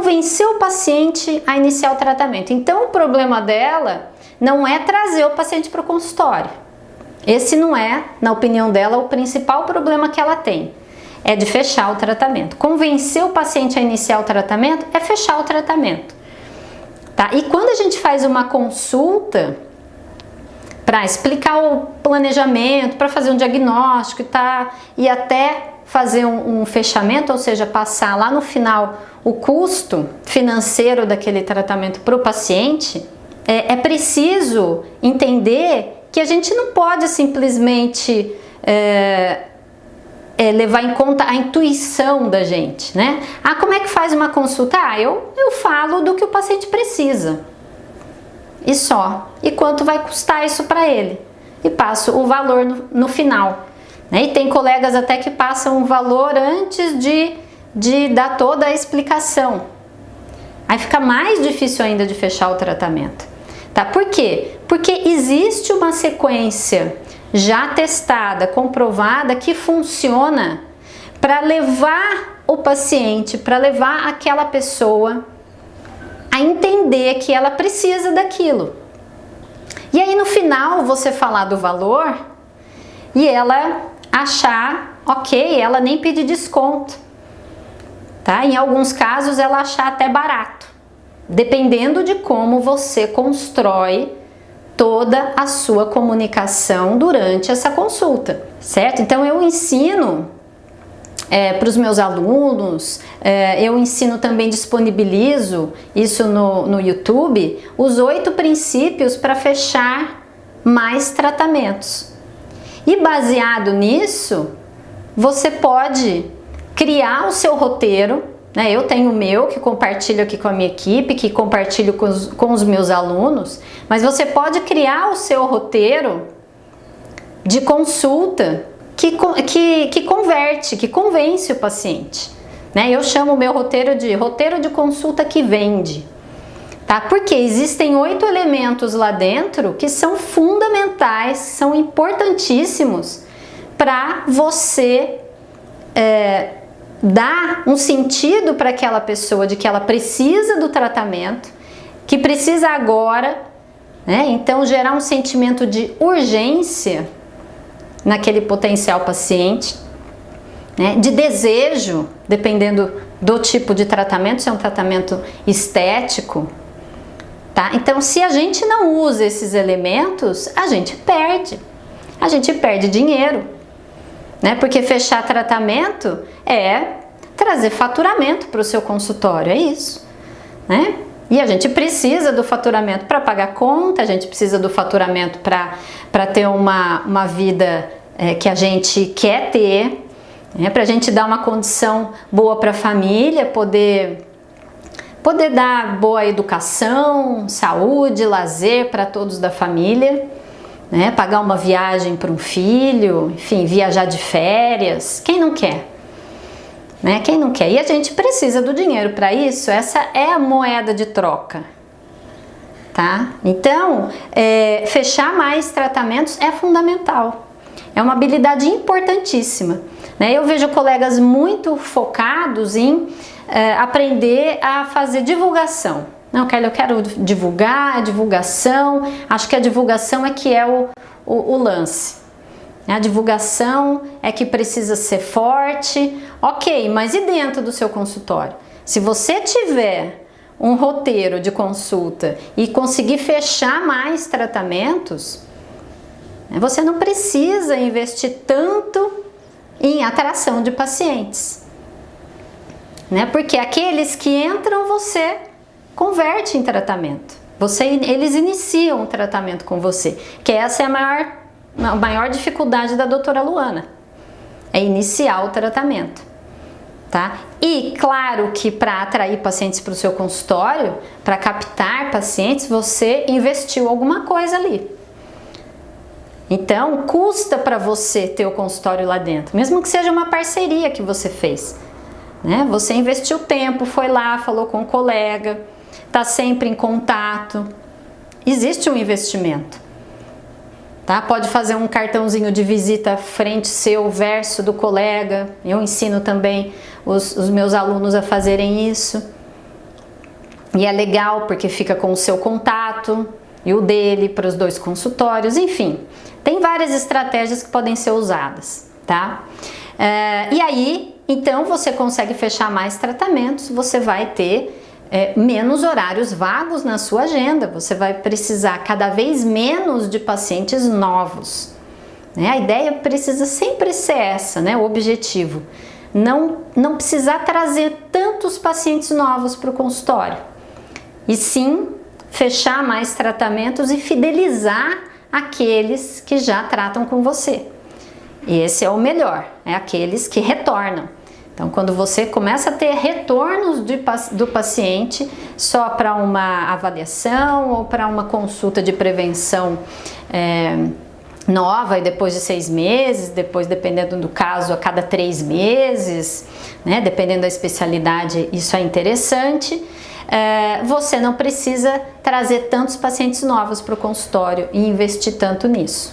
convencer o paciente a iniciar o tratamento. Então o problema dela não é trazer o paciente para o consultório. Esse não é, na opinião dela, o principal problema que ela tem. É de fechar o tratamento. Convencer o paciente a iniciar o tratamento é fechar o tratamento. Tá? E quando a gente faz uma consulta para explicar o planejamento, para fazer um diagnóstico e, tá, e até fazer um, um fechamento, ou seja, passar lá no final o custo financeiro daquele tratamento para o paciente, é, é, preciso entender que a gente não pode simplesmente é, é, levar em conta a intuição da gente, né? Ah, como é que faz uma consulta? Ah, eu, eu falo do que o paciente precisa e só. E quanto vai custar isso para ele? E passo o valor no, no final. Né? E tem colegas até que passam o valor antes de, de dar toda a explicação. Aí fica mais difícil ainda de fechar o tratamento. Tá? Por quê? Porque existe uma sequência já testada, comprovada, que funciona para levar o paciente, para levar aquela pessoa a entender que ela precisa daquilo. E aí no final você falar do valor e ela achar, ok, ela nem pedir desconto. Tá? Em alguns casos ela achar até barato, dependendo de como você constrói toda a sua comunicação durante essa consulta, certo? Então eu ensino é, para os meus alunos, é, eu ensino também, disponibilizo isso no, no YouTube, os oito princípios para fechar mais tratamentos. E baseado nisso, você pode criar o seu roteiro, né? eu tenho o meu que compartilho aqui com a minha equipe, que compartilho com os, com os meus alunos, mas você pode criar o seu roteiro de consulta que, que, que converte, que convence o paciente. Né? Eu chamo o meu roteiro de roteiro de consulta que vende. Tá? Porque existem oito elementos lá dentro que são fundamentais, são importantíssimos para você é, dar um sentido para aquela pessoa de que ela precisa do tratamento, que precisa agora, né? então gerar um sentimento de urgência naquele potencial paciente, né, de desejo, dependendo do tipo de tratamento, se é um tratamento estético, tá? Então, se a gente não usa esses elementos, a gente perde. A gente perde dinheiro, né? Porque fechar tratamento é trazer faturamento para o seu consultório, é isso, né? E a gente precisa do faturamento para pagar conta, a gente precisa do faturamento para ter uma, uma vida é, que a gente quer ter, né, para a gente dar uma condição boa para a família, poder, poder dar boa educação, saúde, lazer para todos da família, né, pagar uma viagem para um filho, enfim, viajar de férias, quem não quer? Né? Quem não quer? E a gente precisa do dinheiro para isso, essa é a moeda de troca. Tá? Então, é, fechar mais tratamentos é fundamental. É uma habilidade importantíssima. Né? Eu vejo colegas muito focados em é, aprender a fazer divulgação. Não, Kelly, eu quero divulgar, divulgação, acho que a divulgação é que é o, o, o lance. A divulgação é que precisa ser forte, ok, mas e dentro do seu consultório? Se você tiver um roteiro de consulta e conseguir fechar mais tratamentos, né, você não precisa investir tanto em atração de pacientes. Né? Porque aqueles que entram, você converte em tratamento. Você, eles iniciam o tratamento com você, que essa é a maior a maior dificuldade da doutora Luana, é iniciar o tratamento. Tá? E claro que para atrair pacientes para o seu consultório, para captar pacientes, você investiu alguma coisa ali. Então, custa para você ter o consultório lá dentro, mesmo que seja uma parceria que você fez. Né? Você investiu tempo, foi lá, falou com um colega, está sempre em contato. Existe um investimento. Tá? Pode fazer um cartãozinho de visita frente seu, verso do colega. Eu ensino também os, os meus alunos a fazerem isso. e é legal porque fica com o seu contato e o dele para os dois consultórios, enfim, tem várias estratégias que podem ser usadas, tá? É, e aí, então você consegue fechar mais tratamentos, você vai ter é, menos horários vagos na sua agenda, você vai precisar cada vez menos de pacientes novos. Né? A ideia precisa sempre ser essa, né? o objetivo. Não, não precisar trazer tantos pacientes novos para o consultório, e sim fechar mais tratamentos e fidelizar aqueles que já tratam com você. Esse é o melhor, é aqueles que retornam. Então, quando você começa a ter retornos de, do paciente só para uma avaliação ou para uma consulta de prevenção é, nova e depois de seis meses, depois dependendo do caso a cada três meses, né, dependendo da especialidade, isso é interessante. É, você não precisa trazer tantos pacientes novos para o consultório e investir tanto nisso.